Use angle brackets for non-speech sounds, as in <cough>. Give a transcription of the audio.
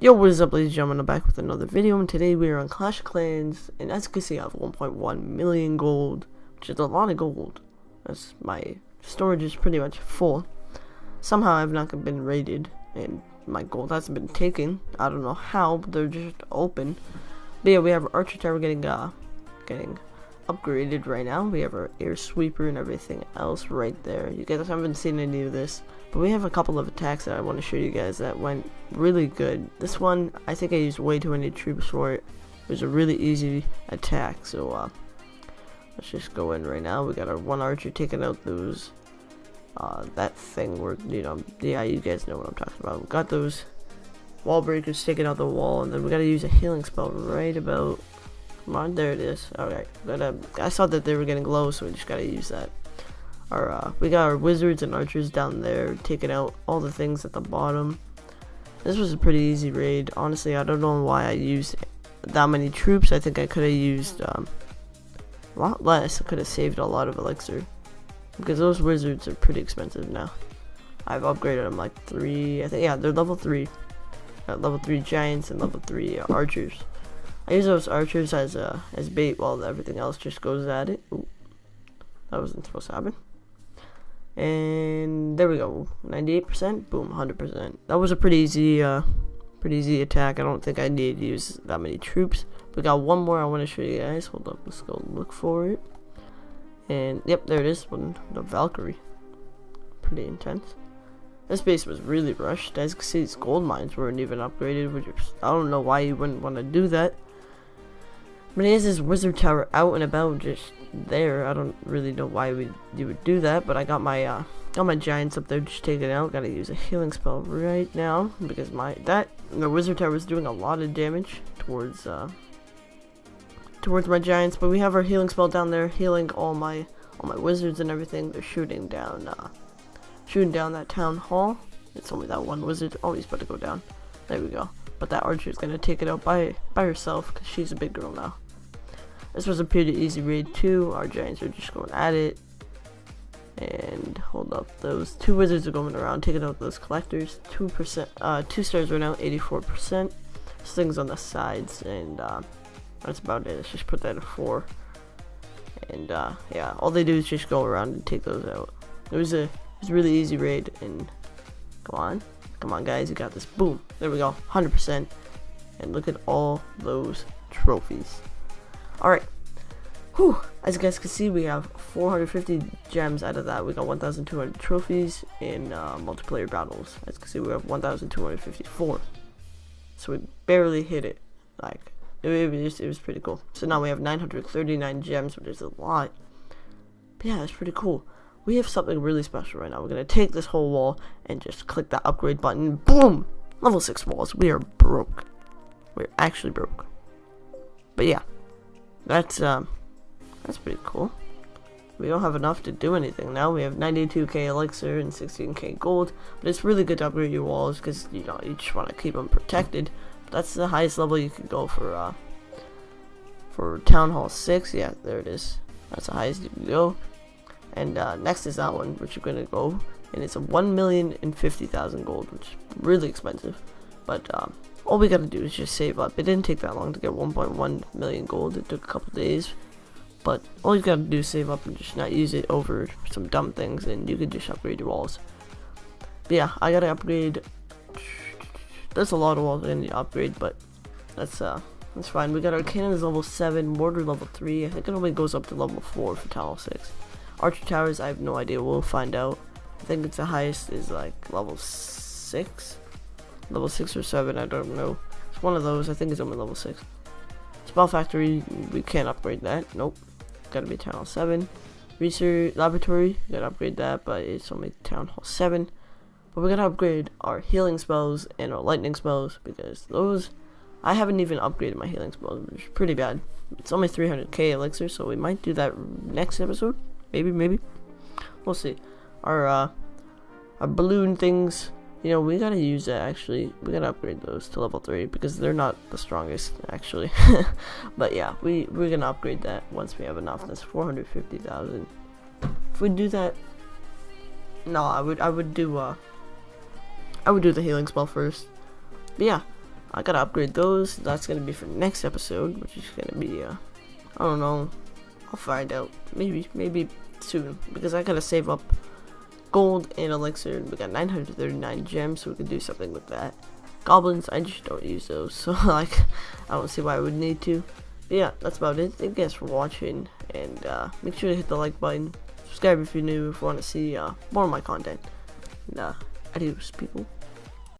Yo, what is up ladies and gentlemen, I'm back with another video, and today we are on Clash of Clans, and as you can see I have 1.1 million gold, which is a lot of gold. as my storage is pretty much full. Somehow I've not been raided, and my gold hasn't been taken. I don't know how, but they're just open. But yeah, we have Archer Tower getting, uh, getting upgraded right now. We have our air sweeper and everything else right there. You guys haven't seen any of this, but we have a couple of attacks that I want to show you guys that went really good. This one, I think I used way too many troops for it. It was a really easy attack, so uh, let's just go in right now. We got our one archer taking out those, uh, that thing where, you know, yeah, you guys know what I'm talking about. We got those wall breakers taking out the wall, and then we gotta use a healing spell right about Come on, there it is. But uh, I saw that they were getting low, so we just gotta use that. Our, uh, we got our wizards and archers down there, taking out all the things at the bottom. This was a pretty easy raid. Honestly, I don't know why I used that many troops. I think I could have used um, a lot less. I could have saved a lot of elixir. Because those wizards are pretty expensive now. I've upgraded them like three, I think, yeah, they're level three. Got level three giants and level three uh, archers. I use those archers as uh, as bait while everything else just goes at it. Ooh, that wasn't supposed to happen. And there we go, 98%, boom, 100%. That was a pretty easy, uh, pretty easy attack. I don't think I need to use that many troops. We got one more I want to show you guys. Hold up, let's go look for it. And yep, there it is, one the Valkyrie. Pretty intense. This base was really rushed. As you can see, these gold mines weren't even upgraded, which I don't know why you wouldn't want to do that. But he has his wizard tower out and about just there. I don't really know why we you would do that, but I got my uh got my giants up there just taken out. Gotta use a healing spell right now because my that the wizard tower is doing a lot of damage towards uh towards my giants, but we have our healing spell down there healing all my all my wizards and everything. They're shooting down uh shooting down that town hall. It's only that one wizard. Oh, he's about to go down. There we go. But that archer is gonna take it out by by herself because she's a big girl now. This was a pretty easy raid too. Our giants are just going at it. And hold up, those two wizards are going around taking out those collectors. Two percent, uh, two stars right now, 84%. This thing's on the sides, and uh, that's about it. Let's just put that at four. And uh, yeah, all they do is just go around and take those out. It was a, it was a really easy raid, and come on, come on, guys, you got this. Boom, there we go, 100%. And look at all those trophies. Alright. Whew. As you guys can see, we have 450 gems out of that. We got 1,200 trophies in uh, multiplayer battles. As you can see, we have 1,254. So we barely hit it. Like, it, it, was, it was pretty cool. So now we have 939 gems, which is a lot. But yeah, it's pretty cool. We have something really special right now. We're going to take this whole wall and just click that upgrade button. Boom! Level 6 walls. We are broke. We're actually broke. But yeah. That's, um, that's pretty cool. We don't have enough to do anything now. We have 92k elixir and 16k gold, but it's really good to upgrade your walls because, you know, you just want to keep them protected. But that's the highest level you can go for, uh, for Town Hall 6. Yeah, there it is. That's the highest you can go. And, uh, next is that one, which you're going to go, and it's a 1,050,000 gold, which is really expensive. But, um, all we gotta do is just save up. It didn't take that long to get 1.1 million gold. It took a couple days. But all you gotta do is save up and just not use it over some dumb things and you can just upgrade your walls. But yeah, I gotta upgrade. There's a lot of walls I need to upgrade, but that's uh that's fine. We got our cannons level 7, mortar level 3. I think it only goes up to level 4 for tower 6. Archer towers, I have no idea. We'll find out. I think it's the highest is like level 6 level 6 or 7, I don't know. It's one of those, I think it's only level 6. Spell Factory, we can't upgrade that, nope. Gotta be Town Hall 7. Research Laboratory, gotta upgrade that, but it's only Town Hall 7. But we're gonna upgrade our healing spells and our lightning spells, because those, I haven't even upgraded my healing spells, which is pretty bad. It's only 300k elixir, so we might do that next episode. Maybe, maybe. We'll see. Our, uh, our balloon things, you know, we gotta use that actually. We gotta upgrade those to level 3 because they're not the strongest actually. <laughs> but yeah, we, we're gonna upgrade that once we have enough. That's 450,000. If we do that, no, I would, I would do, uh, I would do the healing spell first. But yeah, I gotta upgrade those. That's gonna be for next episode, which is gonna be, uh, I don't know. I'll find out. Maybe, maybe soon. Because I gotta save up gold and elixir. We got 939 gems, so we can do something with that. Goblins, I just don't use those. <laughs> So, like, I don't see why I would need to. But yeah, that's about it. Thank you guys for watching. And, uh, make sure to hit the like button. Subscribe if you're new, if you want to see, uh, more of my content. And, uh, adios, people.